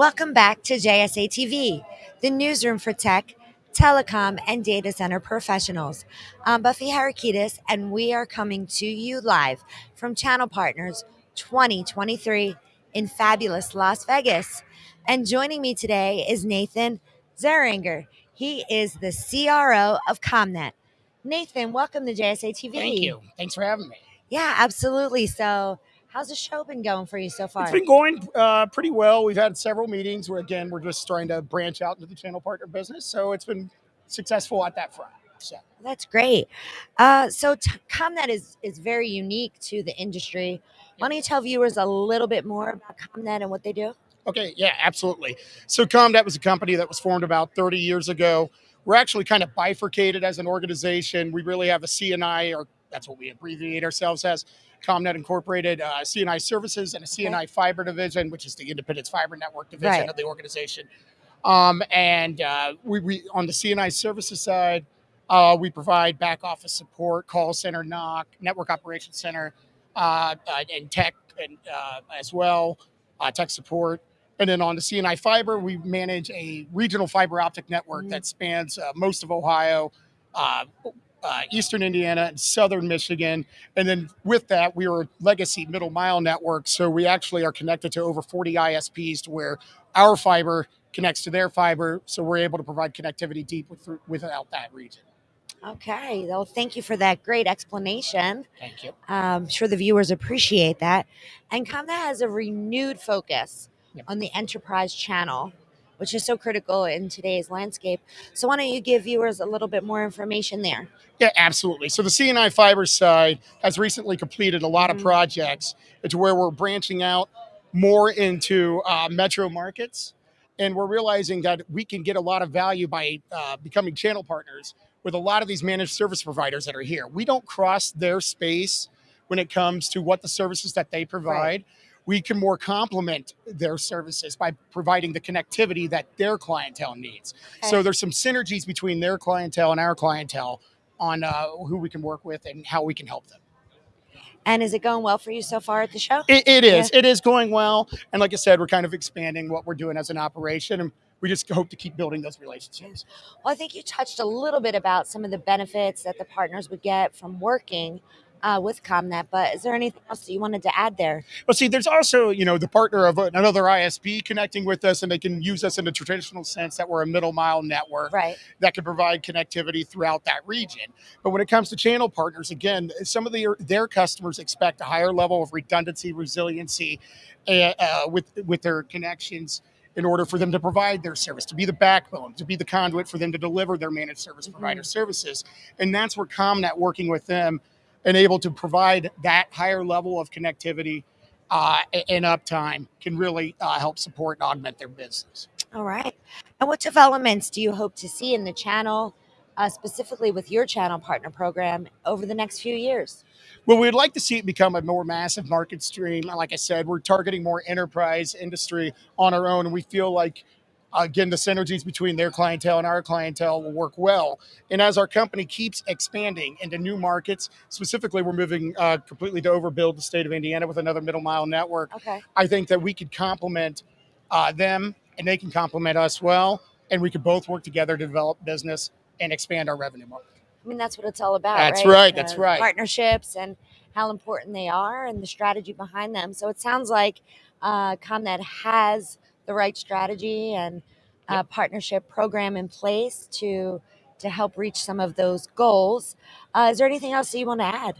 Welcome back to JSA TV, the newsroom for tech, telecom, and data center professionals. I'm Buffy Harakidas, and we are coming to you live from Channel Partners 2023 in fabulous Las Vegas. And joining me today is Nathan Zeringer. He is the CRO of ComNet. Nathan, welcome to JSA TV. Thank you. Thanks for having me. Yeah, absolutely. So, how's the show been going for you so far? It's been going uh, pretty well. We've had several meetings where, again, we're just trying to branch out into the channel partner business. So it's been successful at that front. So That's great. Uh, so ComNet is is very unique to the industry. Why don't you tell viewers a little bit more about ComNet and what they do? Okay, yeah, absolutely. So ComNet was a company that was formed about 30 years ago. We're actually kind of bifurcated as an organization. We really have a CNI, or that's what we abbreviate ourselves as, ComNet Incorporated, uh, CNI Services, and a CNI Fiber Division, which is the Independence Fiber Network division Right. of the organization. Um, and uh, we, we on the CNI Services side, uh, we provide back office support, call center, NOC, network operations center, uh, uh, and tech, and uh, as well, uh, tech support. And then on the CNI Fiber, we manage a regional fiber optic network Mhm. that spans uh, most of Ohio, uh, eastern Indiana, and southern Michigan. And then with that, we are a legacy middle mile network. So we actually are connected to over 40 ISPs to where our fiber connects to their fiber. So we're able to provide connectivity deep with, without that region. Okay. Well, thank you for that great explanation. Thank you. I'm sure the viewers appreciate that. And ComNet has a renewed focus Yep. on the enterprise channel, which is so critical in today's landscape. So, why don't you give viewers a little bit more information there? Yeah, absolutely. So the CNI fiber side has recently completed a lot Mhm. of projects to where we're branching out more into uh, metro markets. And we're realizing that we can get a lot of value by uh, becoming channel partners with a lot of these managed service providers that are here. We don't cross their space when it comes to what the services that they provide. We can more complement their services by providing the connectivity that their clientele needs. So there's some synergies between their clientele and our clientele on uh, who we can work with and how we can help them. And is it going well for you so far at the show? It, it is. It is going well. And like I said, we're kind of expanding what we're doing as an operation. And we just hope to keep building those relationships. Well, I think you touched a little bit about some of the benefits that the partners would get from working uh, with ComNet, but is there anything else that you wanted to add there? Well, see, there's also, you know, the partner of another ISP connecting with us, and they can use us in the traditional sense that we're a middle mile network Right. that can provide connectivity throughout that region. But when it comes to channel partners, again, some of their their customers expect a higher level of redundancy, resiliency uh, uh, with with their connections in order for them to provide their service, to be the backbone, to be the conduit for them to deliver their managed service provider services. And that's where ComNet working with them and able to provide that higher level of connectivity uh, and uptime can really uh, help support and augment their business. All right. And what developments do you hope to see in the channel, uh, specifically with your channel partner program, over the next few years? Well, we'd like to see it become a more massive market stream. Like I said, we're targeting more enterprise industry on our own, and we feel like, again, the synergies between their clientele and our clientele will work well. And as our company keeps expanding into new markets, specifically, we're moving uh, completely to overbuild the state of Indiana with another middle mile network. Okay. I think that we could complement uh, them, and they can complement us well, and we could both work together to develop business and expand our revenue market. I mean, that's what it's all about. That's right. right, that's right. Partnerships and how important they are and the strategy behind them. So it sounds like uh, ComNet has the right strategy and uh, partnership program in place to to help reach some of those goals. Uh, is there anything else that you want to add?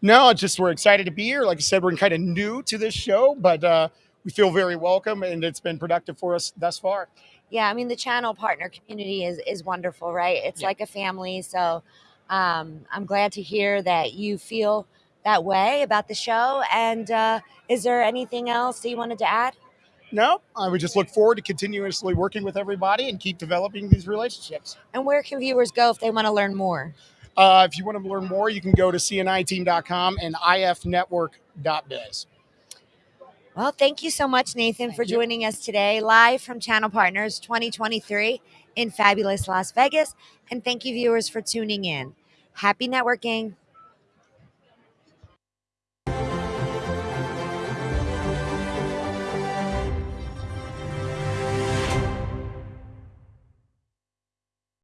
No, just we're excited to be here. Like I said, we're kind of new to this show, but uh, we feel very welcome, and it's been productive for us thus far. Yeah, I mean the channel partner community is is wonderful, right? It's Yeah. like a family. So um, I'm glad to hear that you feel that way about the show. And uh, is there anything else that you wanted to add? No, I would just look forward to continuously working with everybody and keep developing these relationships. And where can viewers go if they want to learn more? Uh, if you want to learn more, you can go to cniteam.com and ifnetwork.biz. Well, thank you so much, Nathan, for you. joining us today live from Channel Partners 2023 in fabulous Las Vegas. And thank you, viewers, for tuning in. Happy networking.